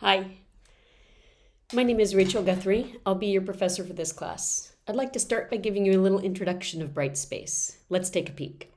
Hi, my name is Rachel Guthrie. I'll be your professor for this class. I'd like to start by giving you a little introduction of Brightspace. Let's take a peek.